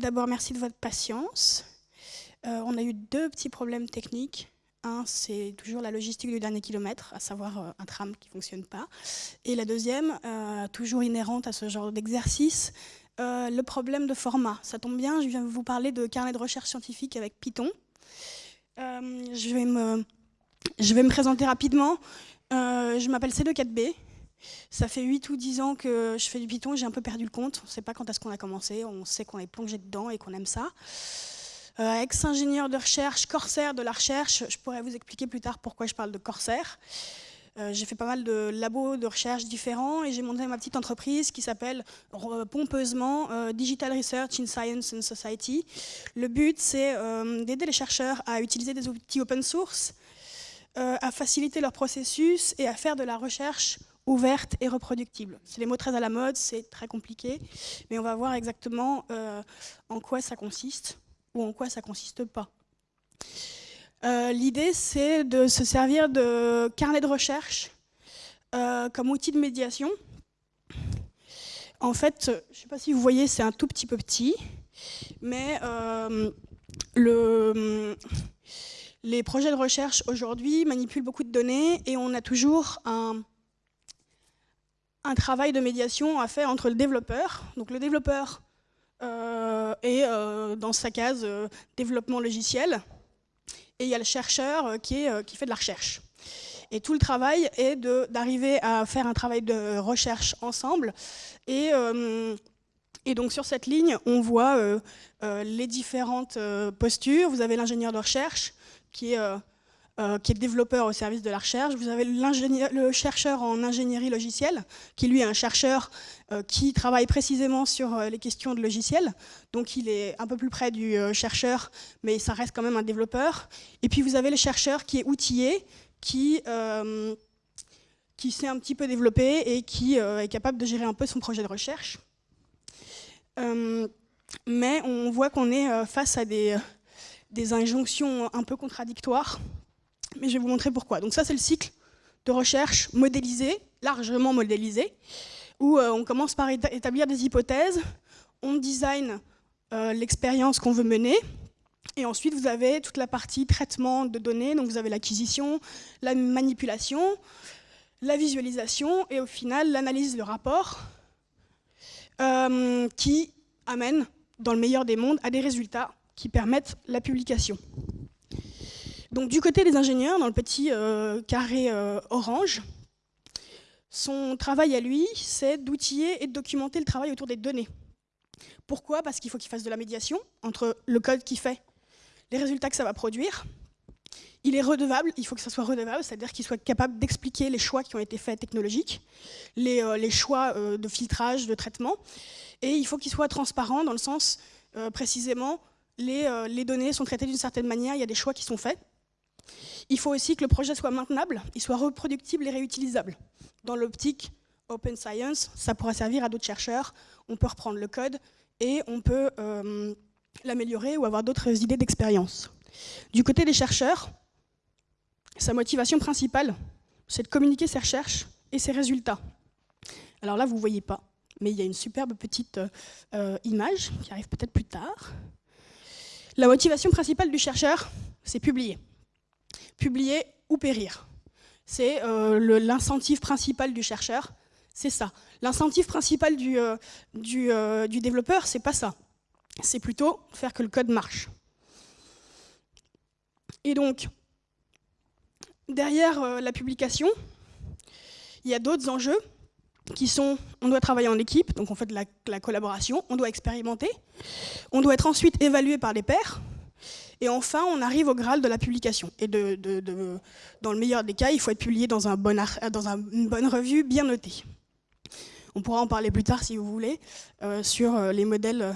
d'abord, merci de votre patience. Euh, on a eu deux petits problèmes techniques. Un, c'est toujours la logistique du dernier kilomètre, à savoir euh, un tram qui ne fonctionne pas. Et la deuxième, euh, toujours inhérente à ce genre d'exercice, le problème de format. Ça tombe bien, je viens vous parler de carnet de recherche scientifique avec Python. je, vais me, je vais me présenter rapidement. je m'appelle C24B, ça fait 8 ou 10 ans que je fais du Python, j'ai un peu perdu le compte. On ne sait pas quand est-ce qu'on a commencé, on sait qu'on est plongé dedans et qu'on aime ça. Euh, Ex-ingénieur de recherche, corsaire de la recherche, je pourrais vous expliquer plus tard pourquoi je parle de corsaire. Euh, j'ai fait pas mal de labos de recherche différents et j'ai monté ma petite entreprise qui s'appelle euh, pompeusement euh, Digital Research in Science and Society. Le but, c'est d'aider les chercheurs à utiliser des outils open source, à faciliter leur processus et à faire de la recherche ouverte et reproductible. C'est les mots très à la mode, c'est très compliqué, mais on va voir exactement euh, en quoi ça consiste ou en quoi ça consiste pas. Euh, l'idée, c'est de se servir de carnet de recherche euh, comme outil de médiation. En fait, je ne sais pas si vous voyez, c'est un tout petit peu petit, mais le, les projets de recherche aujourd'hui manipulent beaucoup de données et on a toujours un, un travail de médiation à faire entre le développeur, donc le développeur euh, est euh, dans sa case euh, développement logiciel, et il y a le chercheur qui, est, qui fait de la recherche. Et tout le travail est d'arriver à faire un travail de recherche ensemble. Et, et donc sur cette ligne, on voit les différentes postures. Vous avez l'ingénieur de recherche qui est euh, qui est développeur au service de la recherche. Vous avez le chercheur en ingénierie logicielle, qui lui est un chercheur euh, qui travaille précisément sur euh, les questions de logiciels. Donc il est un peu plus près du chercheur, mais ça reste quand même un développeur. Et puis vous avez le chercheur qui est outillé, qui, qui sait un petit peu développer et qui est capable de gérer un peu son projet de recherche. mais on voit qu'on est face à des injonctions un peu contradictoires mais je vais vous montrer pourquoi. Donc ça, c'est le cycle de recherche modélisé, largement modélisé, où euh, on commence par établir des hypothèses, on design euh, l'expérience qu'on veut mener, et ensuite vous avez toute la partie traitement de données, donc vous avez l'acquisition, la manipulation, la visualisation, et au final l'analyse, le rapport, euh, qui amène, dans le meilleur des mondes, à des résultats qui permettent la publication. Donc du côté des ingénieurs, dans le petit euh, carré euh, orange, son travail à lui, c'est d'outiller et de documenter le travail autour des données. Pourquoi? Parce qu'il faut qu'il fasse de la médiation entre le code qu'il fait, les résultats que ça va produire. Il est redevable, il faut que ça soit redevable, c'est-à-dire qu'il soit capable d'expliquer les choix qui ont été faits technologiques, les, euh, choix de filtrage, de traitement, et il faut qu'il soit transparent dans le sens, précisément, les, les données sont traitées d'une certaine manière, il y a des choix qui sont faits, il faut aussi que le projet soit maintenable, il soit reproductible et réutilisable. Dans l'optique Open Science, ça pourra servir à d'autres chercheurs, on peut reprendre le code et on peut euh, l'améliorer ou avoir d'autres idées d'expérience. Du côté des chercheurs, sa motivation principale, c'est de communiquer ses recherches et ses résultats. Alors là, vous ne voyez pas, mais il y a une superbe petite euh, image qui arrive peut-être plus tard. La motivation principale du chercheur, c'est publier publier ou périr. C'est euh, l'incentive principal du chercheur, c'est ça. L'incentive principal du, euh, euh, du développeur, c'est pas ça. C'est plutôt faire que le code marche. Et donc, derrière la publication, il y a d'autres enjeux qui sont, on doit travailler en équipe, donc on fait de la, la, collaboration, on doit expérimenter, on doit être ensuite évalué par les pairs, et enfin, on arrive au Graal de la publication. Et dans le meilleur des cas, il faut être publié dans, une bonne revue bien notée. On pourra en parler plus tard si vous voulez, euh, sur euh, les modèles euh,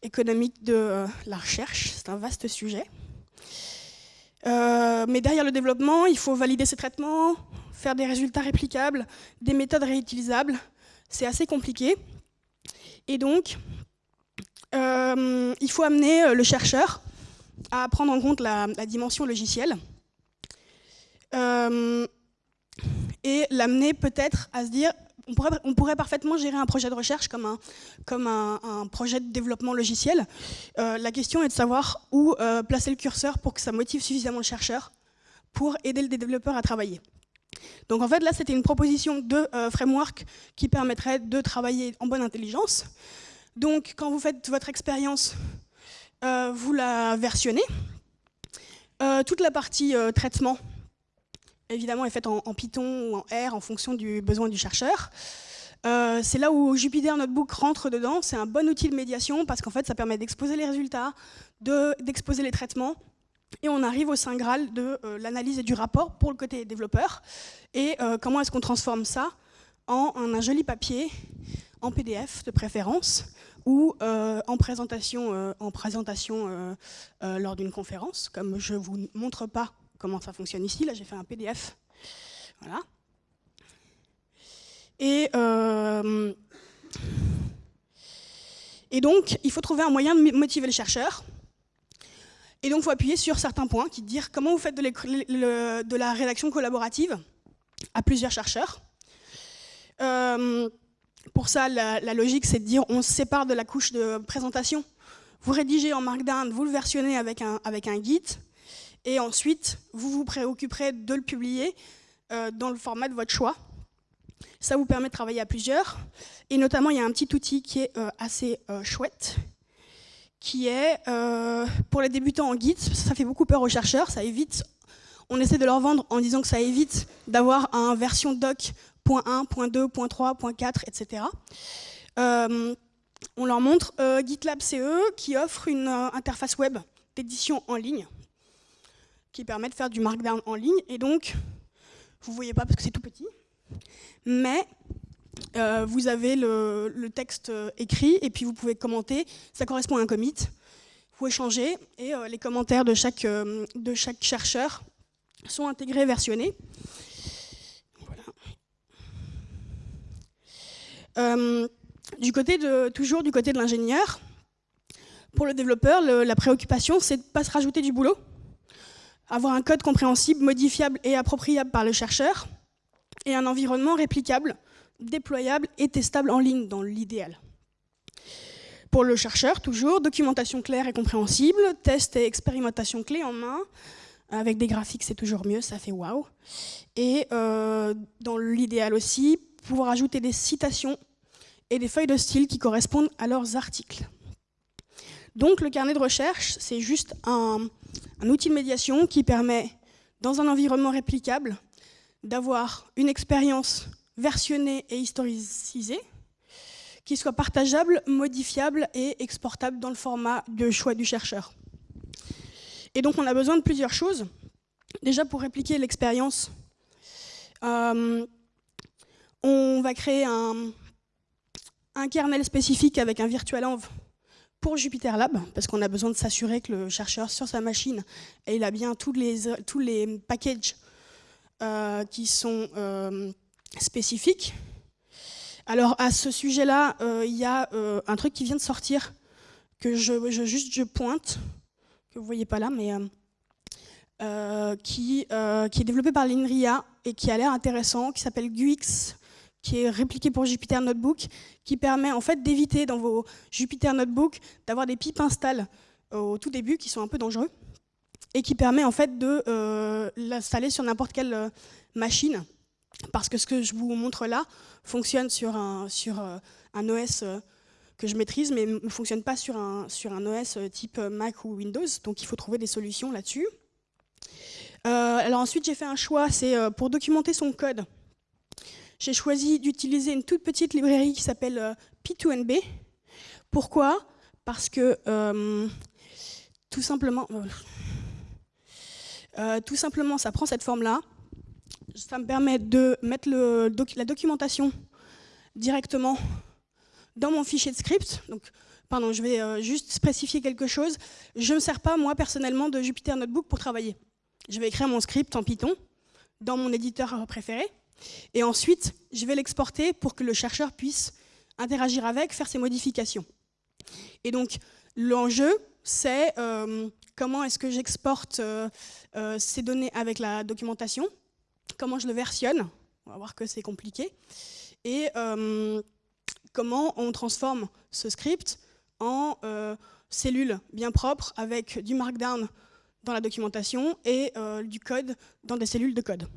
économiques de la recherche. C'est un vaste sujet. mais derrière le développement, il faut valider ces traitements, faire des résultats réplicables, des méthodes réutilisables. C'est assez compliqué. Et donc, il faut amener le chercheur à prendre en compte la, dimension logicielle euh, et l'amener peut-être à se dire on, pourrait, parfaitement gérer un projet de recherche comme un, comme un, projet de développement logiciel. Euh, la question est de savoir où euh, placer le curseur pour que ça motive suffisamment le chercheur pour aider le développeur à travailler. Donc en fait, là, c'était une proposition de framework qui permettrait de travailler en bonne intelligence. Donc quand vous faites votre expérience, vous la versionnez. toute la partie traitement, évidemment, est faite en, Python ou en R en fonction du besoin du chercheur. Euh, c'est là où Jupyter Notebook rentre dedans. C'est un bon outil de médiation parce qu'en fait, ça permet d'exposer les résultats, d'exposer les traitements. Et on arrive au saint graal de euh, l'analyse et du rapport pour le côté développeur. Et euh, comment est-ce qu'on transforme ça en, un joli papier, en PDF de préférence, ou en présentation, en présentation lors d'une conférence, comme je ne vous montre pas comment ça fonctionne ici. Là, j'ai fait un PDF. Voilà. Et, euh, donc, il faut trouver un moyen de motiver le chercheur. Et donc, il faut appuyer sur certains points qui disent comment vous faites de la rédaction collaborative à plusieurs chercheurs. Pour ça, la, logique, c'est de dire on se sépare de la couche de présentation. Vous rédigez en Markdown, vous le versionnez avec un, avec Git, et ensuite, vous vous préoccuperez de le publier euh, dans le format de votre choix. Ça vous permet de travailler à plusieurs. Et notamment, il y a un petit outil qui est euh, assez euh, chouette, qui est, pour les débutants en Git, ça fait beaucoup peur aux chercheurs, ça évite, on essaie de leur vendre en disant que ça évite d'avoir un version doc .1, .2, .3, .4, etc. on leur montre GitLab CE qui offre une interface web d'édition en ligne qui permet de faire du markdown en ligne. Et donc, vous ne voyez pas parce que c'est tout petit, mais euh, vous avez le, texte euh, écrit et puis vous pouvez commenter. Ça correspond à un commit. Vous changer et euh, les commentaires de chaque, chaque chercheur sont intégrés, versionnés. Du côté de, toujours du côté de l'ingénieur, pour le développeur, la préoccupation, c'est de ne pas se rajouter du boulot avoir un code compréhensible, modifiable et appropriable par le chercheur, et un environnement réplicable, déployable et testable en ligne dans l'idéal. Pour le chercheur, toujours, documentation claire et compréhensible, test et expérimentation clé en main, avec des graphiques c'est toujours mieux, ça fait waouh. Et euh, dans l'idéal aussi, pouvoir ajouter des citations et des feuilles de style qui correspondent à leurs articles. Donc le carnet de recherche, c'est juste un, outil de médiation qui permet, dans un environnement réplicable, d'avoir une expérience versionnée et historicisée, qui soit partageable, modifiable et exportable dans le format de choix du chercheur. Et donc on a besoin de plusieurs choses. Déjà pour répliquer l'expérience, euh, on va créer un, un kernel spécifique avec un virtual env pour Jupyter Lab, parce qu'on a besoin de s'assurer que le chercheur sur sa machine, a bien tous les, tous les packages euh, qui sont euh, spécifiques. Alors à ce sujet-là, euh, il y a un truc qui vient de sortir, que je, juste je pointe, que vous ne voyez pas là, mais qui, qui est développé par l'INRIA et qui a l'air intéressant, qui s'appelle GUIX qui est répliqué pour Jupyter Notebook, qui permet en fait d'éviter dans vos Jupyter Notebook d'avoir des pipes install au tout début qui sont un peu dangereux, et qui permet en fait de euh, l'installer sur n'importe quelle euh, machine, parce que ce que je vous montre là fonctionne sur un, euh, OS que je maîtrise, mais ne fonctionne pas sur un, sur un OS type Mac ou Windows, donc il faut trouver des solutions là-dessus. alors ensuite, j'ai fait un choix, c'est pour documenter son code, j'ai choisi d'utiliser une toute petite librairie qui s'appelle euh, P2NB. Pourquoi? Parce que euh, tout simplement, euh, tout simplement, ça prend cette forme-là. Ça me permet de mettre la documentation directement dans mon fichier de script. Donc, pardon, je vais juste spécifier quelque chose. Je ne me sers pas, moi, personnellement, de Jupyter Notebook pour travailler. Je vais écrire mon script en Python dans mon éditeur préféré. Et ensuite, je vais l'exporter pour que le chercheur puisse interagir avec, faire ses modifications. Et donc, l'enjeu, c'est euh, comment est-ce que j'exporte euh, euh, ces données avec la documentation, comment je le versionne, on va voir que c'est compliqué, et comment on transforme ce script en cellules bien propres avec du markdown dans la documentation et du code dans des cellules de code.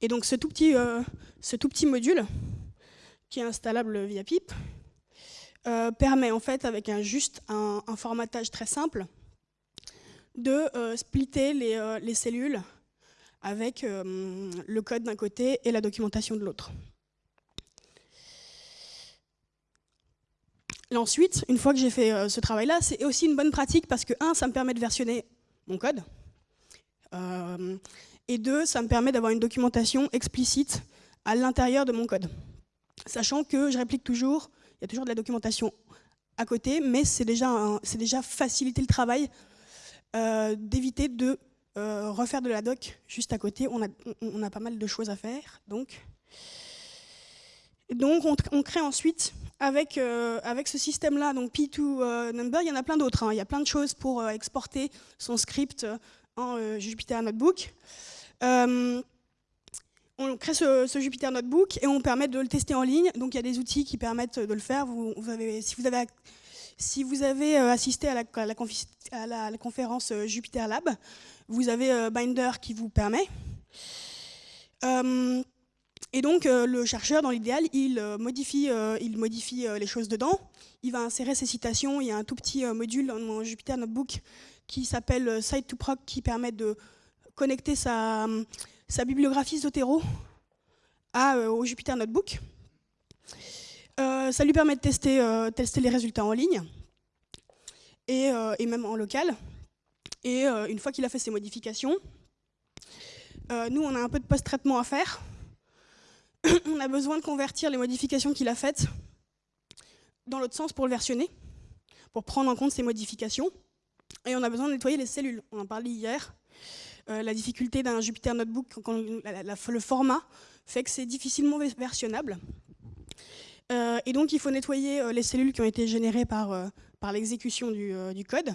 Et donc ce tout petit, ce tout petit module, qui est installable via PIP, euh, permet en fait, avec un, juste un, formatage très simple, de euh, splitter les, euh, les, cellules avec le code d'un côté et la documentation de l'autre. Ensuite, une fois que j'ai fait ce travail-là, c'est aussi une bonne pratique parce que, un, ça me permet de versionner mon code, et deux, ça me permet d'avoir une documentation explicite à l'intérieur de mon code. Sachant que je réplique toujours il y a toujours de la documentation à côté, mais c'est déjà, déjà faciliter le travail euh, d'éviter de euh, refaire de la doc juste à côté. On a, on a pas mal de choses à faire. Donc, donc on, crée ensuite, avec, euh, avec ce système-là, donc P2 Number, il y en a plein d'autres. Hein. Il y a plein de choses pour exporter son script en Jupyter Notebook on crée ce, Jupyter Notebook et on permet de le tester en ligne. Donc il y a des outils qui permettent de le faire. Si, vous avez, euh, assisté à la, conférence euh, Jupyter Lab, vous avez euh, Binder qui vous permet. et donc le chercheur, dans l'idéal, il modifie, il modifie les choses dedans. Il va insérer ses citations. Il y a un tout petit module dans mon Jupyter Notebook qui s'appelle Site2Proc qui permet de connecter sa sa bibliographie Zotero à, euh, au Jupyter Notebook. Euh, ça lui permet de tester, euh, les résultats en ligne et, même en local. Et une fois qu'il a fait ses modifications, nous, on a un peu de post-traitement à faire. on a besoin de convertir les modifications qu'il a faites dans l'autre sens pour le versionner, pour prendre en compte ces modifications. Et on a besoin de nettoyer les cellules. On en parlait hier. Euh, la difficulté d'un Jupyter Notebook, le format fait que c'est difficilement versionnable. Euh, et donc il faut nettoyer euh, les cellules qui ont été générées par, par l'exécution du, code.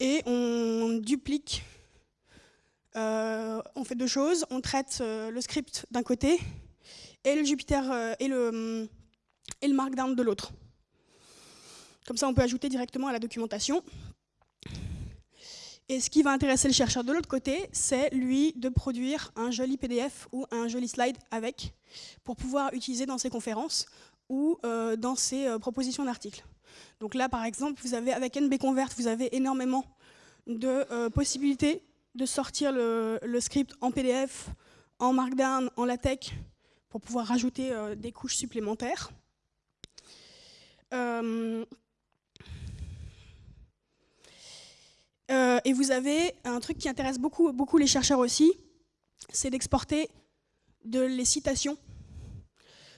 Et on duplique, on fait deux choses, on traite le script d'un côté et le Jupyter et le, et le Markdown de l'autre. Comme ça, on peut ajouter directement à la documentation. Et ce qui va intéresser le chercheur de l'autre côté, c'est lui de produire un joli PDF ou un joli slide avec, pour pouvoir utiliser dans ses conférences ou euh, dans ses euh, propositions d'articles. Donc là, par exemple, vous avez avec NBConvert, vous avez énormément de euh, possibilités de sortir le, script en PDF, en Markdown, en LaTeX, pour pouvoir rajouter des couches supplémentaires. Euh, et vous avez un truc qui intéresse beaucoup, les chercheurs aussi, c'est d'exporter de les citations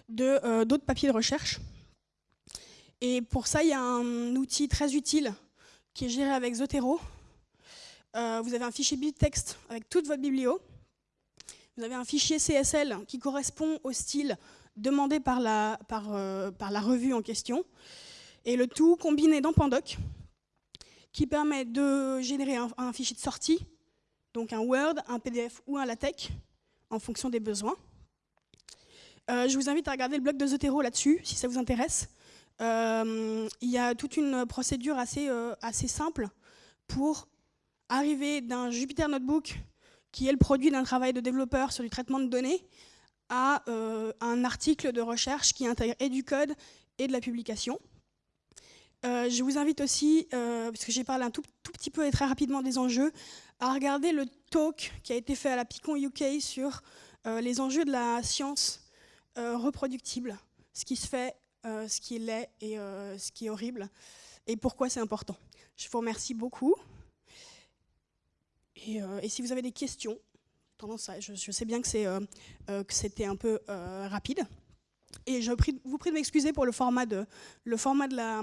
de euh, d'autres papiers de recherche. Et pour ça, il y a un outil très utile qui est géré avec Zotero. Euh, vous avez un fichier bittext avec toute votre biblio. Vous avez un fichier CSL qui correspond au style demandé par la revue en question. Et le tout combiné dans Pandoc qui permet de générer un, fichier de sortie, donc un Word, un PDF ou un LaTeX, en fonction des besoins. Euh, je vous invite à regarder le blog de Zotero là-dessus, si ça vous intéresse. Euh, il y a toute une procédure assez, euh, assez simple pour arriver d'un Jupyter Notebook, qui est le produit d'un travail de développeur sur du traitement de données, à un article de recherche qui intègre et du code et de la publication. Euh, je vous invite aussi, euh, parce que j'ai parlé un tout, petit peu et très rapidement des enjeux, à regarder le talk qui a été fait à la Picon UK sur euh, les enjeux de la science reproductible, ce qui se fait, ce qui est et ce qui est horrible, et pourquoi c'est important. Je vous remercie beaucoup. Et, si vous avez des questions, je, sais bien que c'était un peu rapide. Et je vous prie de m'excuser pour le format de, la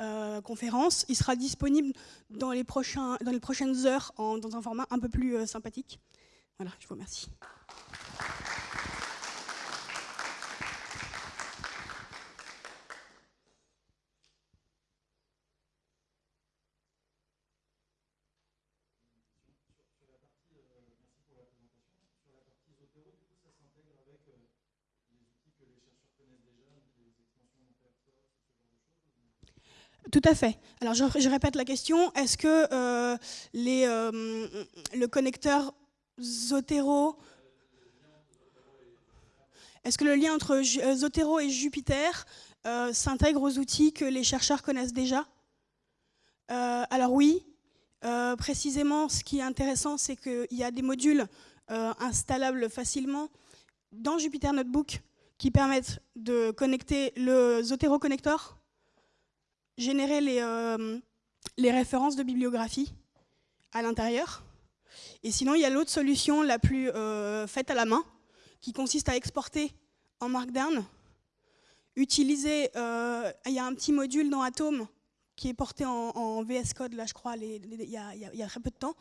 euh, conférence. Il sera disponible dans les, prochaines heures dans un format un peu plus euh, sympathique. Voilà, je vous remercie. Tout à fait. Alors je, répète la question, est-ce que euh, euh, le connecteur Zotero... Est-ce que le lien entre euh, Zotero et Jupiter s'intègre aux outils que les chercheurs connaissent déjà? Alors oui, précisément ce qui est intéressant c'est qu'il y a des modules installables facilement dans Jupyter Notebook qui permettent de connecter le Zotero Connector générer les, euh, les références de bibliographie à l'intérieur. Et sinon, il y a l'autre solution la plus euh, faite à la main, qui consiste à exporter en Markdown, utiliser, euh, il y a un petit module dans Atom qui est porté en, VS Code, là je crois, il, y a, très peu de temps,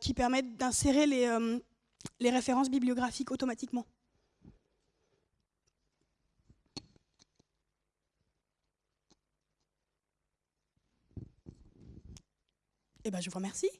qui permet d'insérer les références bibliographiques automatiquement. Eh ben, je vous remercie.